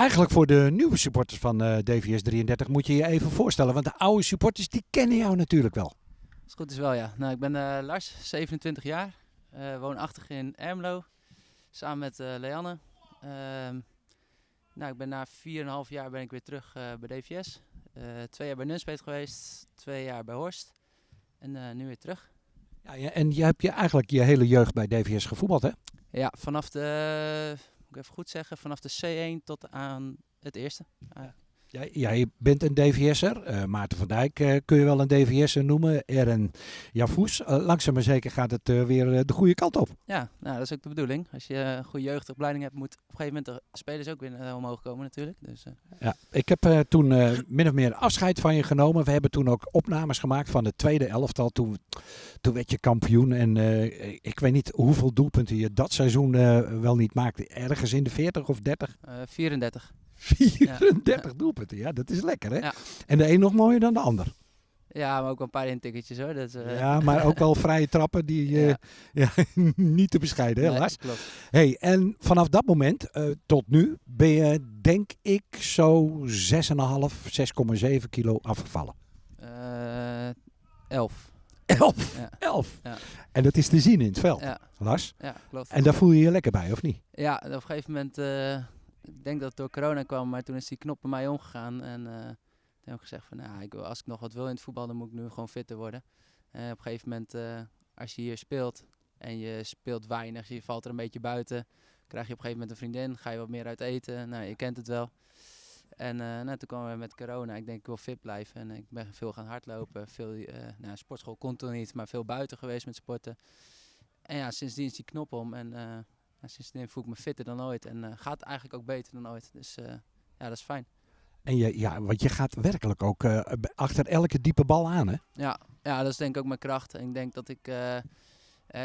Eigenlijk voor de nieuwe supporters van eh, DVS 33 moet je je even voorstellen. Want de oude supporters die kennen jou natuurlijk wel. Als het goed is wel, ja. Nou, ik ben eh, Lars, 27 jaar. eh, woonachtig in Ermelo. Samen met Leanne. Ehm, nou, ik ben na 4,5 jaar ben ik weer terug bij DVS. Twee jaar bij Nunspeet geweest. Twee jaar bij Horst. En nu weer terug. Ja, en je hebt je eigenlijk je hele jeugd bij DVS gevoetbald, hè? Ja, vanaf de, moet ik even goed zeggen, vanaf de C1 tot aan het eerste. Jij, jij bent een DVS'er. Eh, Maarten van Dijk eh, kun je wel een DVS'er noemen. Eren Javoes. Eh, langzaam maar zeker gaat het weer de goede kant op. Ja, nou, dat is ook de bedoeling. Als je een goede jeugdopleiding hebt, moet op een gegeven moment de spelers ook weer omhoog komen natuurlijk. Dus, Ja, ik heb toen min of meer afscheid van je genomen. We hebben toen ook opnames gemaakt van de tweede elftal. Toen, toen werd je kampioen. En ik weet niet hoeveel doelpunten je dat seizoen wel niet maakte. Ergens in de 40 of 30? eh, 34. 34 doelpunten, ja, dat is lekker hè. Ja. En de een nog mooier dan de ander. Ja, maar ook een paar intikketjes hoor. Dat, eh, Ja, maar ook wel vrije trappen die ja. ja, niet te bescheiden, Nee, helaas. klopt. Hey, en vanaf dat moment eh, tot nu ben je, denk ik, zo 6,5, 6,7 kilo afgevallen. Eh, 11. 11, Ja. 11. Ja. En dat is te zien in het veld, Ja, Lars. ja, klopt. En daar voel je je lekker bij, of niet? Ja, op een gegeven moment, eh, ik denk dat het door corona kwam, maar toen is die knop bij mij omgegaan. En eh, toen heb ik gezegd van, nou, ik, wil- als ik nog wat wil in het voetbal, dan moet ik nu gewoon fitter worden. En op een gegeven moment, eh, als je hier speelt en je speelt weinig, je valt er een beetje buiten, krijg je op een gegeven moment een vriendin, ga je wat meer uit eten. Nou, je kent het wel. En eh, nou, toen kwamen we met corona. Ik denk, ik wil fit blijven. En ik ben veel gaan hardlopen. Veel, eh nou, sportschool kon toen niet, maar veel buiten geweest met sporten. En ja, sindsdien is die knop om. En ja, sindsdien voel ik me fitter dan ooit. En eh, gaat eigenlijk ook beter dan ooit. Dus eh, ja, dat is fijn. En je, ja, want je gaat werkelijk ook eh, achter elke diepe bal aan, hè? Ja, ja, dat is denk ik ook mijn kracht. En ik denk dat ik... eh,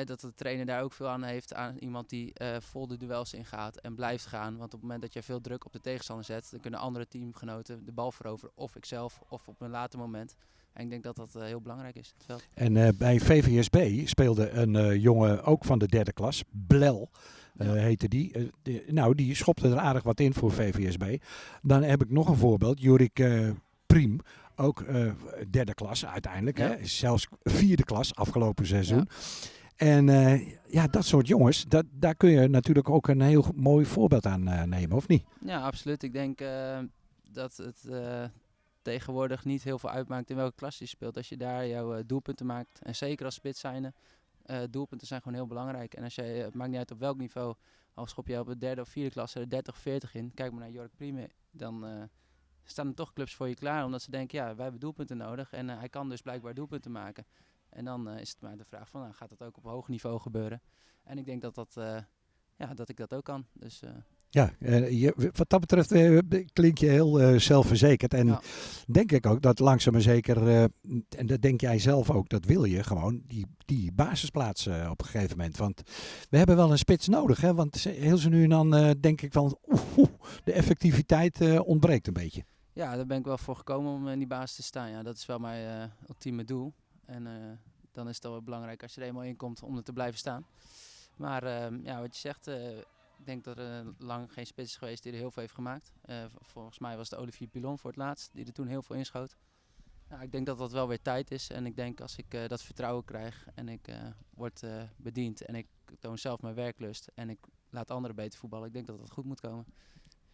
dat de trainer daar ook veel aan heeft. Aan iemand die vol de duels ingaat en blijft gaan. Want op het moment dat je veel druk op de tegenstander zet, dan kunnen andere teamgenoten de bal veroveren. Of ikzelf, of op een later moment. En ik denk dat dat heel belangrijk is. in Het veld. En eh, bij VVSB speelde een jongen ook van de derde klas, Blel. Ja. heette die. Eh, Nou, die schopte er aardig wat in voor VVSB. Dan heb ik nog een voorbeeld. Jorik eh, Priem, ook derde klas uiteindelijk. Ja. Hè? Zelfs vierde klas afgelopen seizoen. En ja, dat soort jongens, dat, daar kun je natuurlijk ook een heel mooi voorbeeld aan nemen, of niet? Ja, absoluut. Ik denk dat het tegenwoordig niet heel veel uitmaakt in welke klas je speelt. Als je daar jouw doelpunten maakt. En zeker als spits zijnde. Eh, doelpunten zijn gewoon heel belangrijk. En als jij, het maakt niet uit op welk niveau. Al schop je op de derde of vierde klasse er 30 of 40 in. Kijk maar naar Jork Prime. Dan eh, staan er toch clubs voor je klaar. Omdat ze denken, ja, wij hebben doelpunten nodig. En eh, hij kan dus blijkbaar doelpunten maken. En dan eh, is het maar de vraag van, nou, gaat dat ook op hoog niveau gebeuren? En ik denk dat, dat, eh, ja, dat ik dat ook kan. Dus eh, Ja, eh, je, wat dat betreft eh, klink je heel eh, zelfverzekerd. En Ja. denk ik ook dat langzaam maar zeker, en dat denk jij zelf ook, dat wil je gewoon, die, die basisplaats op een gegeven moment. Want we hebben wel een spits nodig. Hè? Want heel zo nu en dan denk ik van, oeh, de effectiviteit ontbreekt een beetje. Ja, daar ben ik wel voor gekomen om in die basis te staan. Ja, dat is wel mijn ultieme doel. En dan is het wel belangrijk als je er eenmaal in komt om er te blijven staan. Maar ehm, ja, wat je zegt, ik denk dat er lang geen spits is geweest die er heel veel heeft gemaakt. Eh, volgens mij was het Olivier Pilon voor het laatst, die er toen heel veel inschoot. Ja, ik denk dat dat wel weer tijd is. En ik denk als ik eh, dat vertrouwen krijg en ik eh, word bediend en ik toon zelf mijn werklust en ik laat anderen beter voetballen, ik denk dat dat goed moet komen.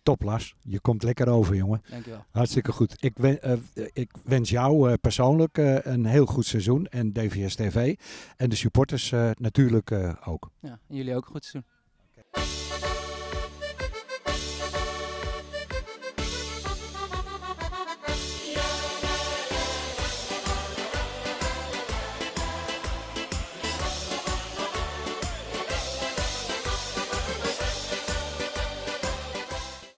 Top Lars, je komt lekker over jongen. Dankjewel. Hartstikke goed. Ik, wen- ik wens jou persoonlijk een heel goed seizoen en DVS TV. En de supporters natuurlijk ook. Ja, en jullie ook een goed seizoen. Música